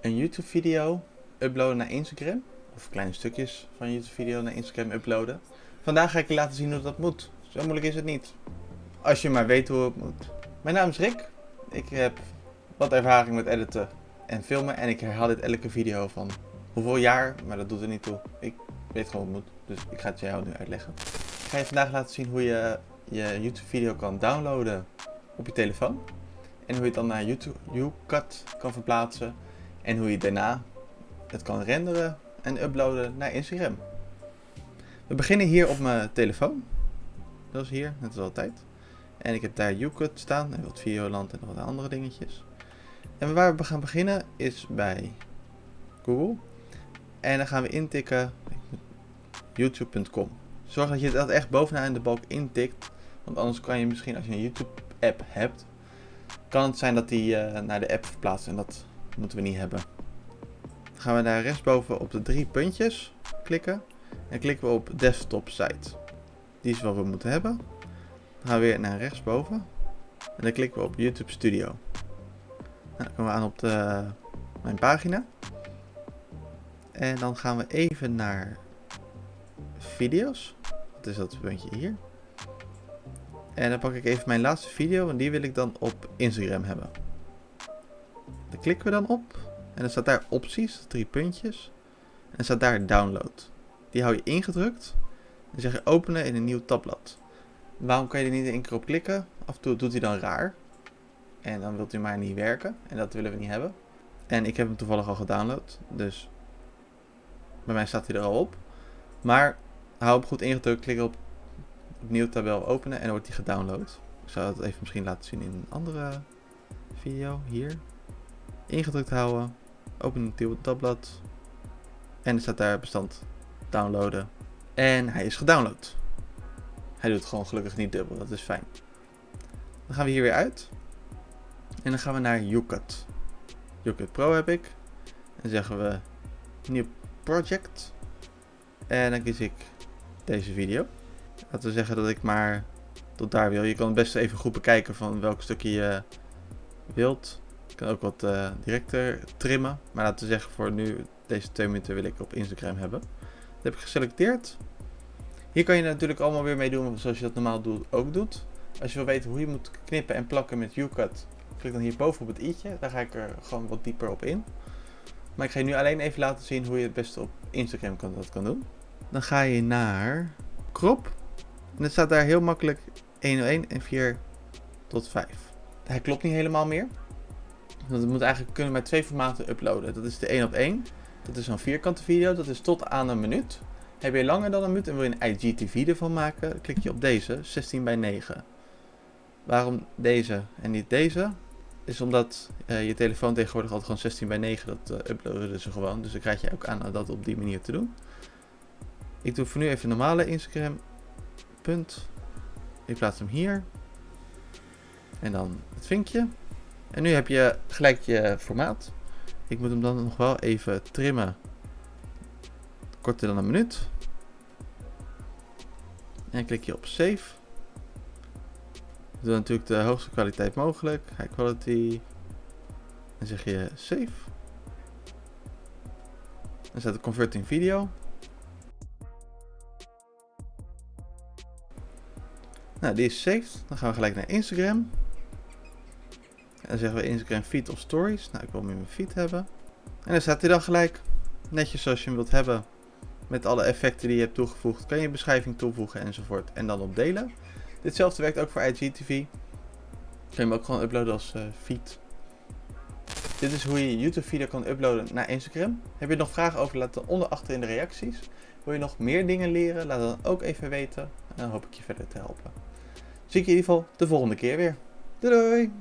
een YouTube video uploaden naar Instagram. Of kleine stukjes van YouTube video naar Instagram uploaden. Vandaag ga ik je laten zien hoe dat moet. Zo moeilijk is het niet. Als je maar weet hoe het moet. Mijn naam is Rick. Ik heb wat ervaring met editen en filmen. En ik herhaal dit elke video van hoeveel jaar. Maar dat doet er niet toe. Ik weet gewoon hoe het moet. Dus ik ga het jou nu uitleggen. Ik ga je vandaag laten zien hoe je je YouTube video kan downloaden op je telefoon. En hoe je het dan naar YouTube YouCut kan verplaatsen. En hoe je daarna het kan renderen en uploaden naar Instagram. We beginnen hier op mijn telefoon. Dat is hier, net als altijd. En ik heb daar YouCut staan en wat Videoland en wat andere dingetjes. En waar we gaan beginnen is bij Google. En dan gaan we intikken youtube.com. Zorg dat je dat echt bovenaan in de balk intikt. Want anders kan je misschien als je een YouTube app hebt, kan het zijn dat die uh, naar de app verplaatst en dat moeten we niet hebben. Dan gaan we daar rechtsboven op de drie puntjes klikken en klikken we op desktop site. Die is wat we moeten hebben. Dan gaan we weer naar rechtsboven en dan klikken we op YouTube Studio. Nou, dan komen we aan op de, mijn pagina. En dan gaan we even naar video's. Wat is dat puntje hier? En dan pak ik even mijn laatste video en die wil ik dan op Instagram hebben. Klikken we dan op. En dan staat daar opties, drie puntjes. En dan staat daar download. Die hou je ingedrukt. En zeg je openen in een nieuw tabblad. Waarom kan je er niet één keer op klikken? Af en toe doet hij dan raar. En dan wilt u maar niet werken. En dat willen we niet hebben. En ik heb hem toevallig al gedownload. Dus bij mij staat hij er al op. Maar hou hem goed ingedrukt. Klik op opnieuw tabel openen en dan wordt die gedownload. Ik zou het even misschien laten zien in een andere video. Hier. Ingedrukt houden. Open een nieuw tabblad. En er staat daar bestand downloaden. En hij is gedownload. Hij doet gewoon gelukkig niet dubbel. Dat is fijn. Dan gaan we hier weer uit. En dan gaan we naar YouCut. YouCut Pro heb ik. En zeggen we nieuw project. En dan kies ik deze video. Laten we zeggen dat ik maar tot daar wil. Je kan best even goed bekijken van welk stukje je wilt. Ik kan ook wat uh, directer trimmen. Maar laten we zeggen voor nu, deze twee minuten wil ik op Instagram hebben. Dat heb ik geselecteerd. Hier kan je natuurlijk allemaal weer mee doen zoals je dat normaal doet, ook doet. Als je wil weten hoe je moet knippen en plakken met YouCut, klik dan hier boven op het i'tje. Daar ga ik er gewoon wat dieper op in. Maar ik ga je nu alleen even laten zien hoe je het beste op Instagram kan, dat kan doen. Dan ga je naar crop. En het staat daar heel makkelijk 101 en 4 tot 5. Hij klopt niet helemaal meer. Want het moet eigenlijk kunnen met twee formaten uploaden. Dat is de 1 op 1. Dat is een vierkante video. Dat is tot aan een minuut. Heb je langer dan een minuut en wil je een IGTV ervan maken, klik je op deze, 16 bij 9. Waarom deze en niet deze? Is omdat uh, je telefoon tegenwoordig altijd gewoon 16 bij 9, dat uh, uploaden ze gewoon. Dus dan krijg je ook aan dat op die manier te doen. Ik doe voor nu even normale Instagram punt. Ik plaats hem hier. En dan het vinkje. En nu heb je gelijk je formaat. Ik moet hem dan nog wel even trimmen. Korter dan een minuut. En klik je op save. Doe natuurlijk de hoogste kwaliteit mogelijk. High quality. Dan zeg je save. Dan staat de converting video. Nou, die is saved. Dan gaan we gelijk naar Instagram. Dan zeggen we Instagram feed of stories. Nou, ik wil hem in mijn feed hebben. En dan staat hij dan gelijk. Netjes zoals je hem wilt hebben. Met alle effecten die je hebt toegevoegd. Kan je beschrijving toevoegen enzovoort. En dan op delen. Ditzelfde werkt ook voor IGTV. Kun je hem ook gewoon uploaden als uh, feed. Dit is hoe je YouTube video kan uploaden naar Instagram. Heb je nog vragen over, laat dan onder achter in de reacties. Wil je nog meer dingen leren, laat dan ook even weten. En dan hoop ik je verder te helpen zie ik je in ieder geval de volgende keer weer. Doei doei!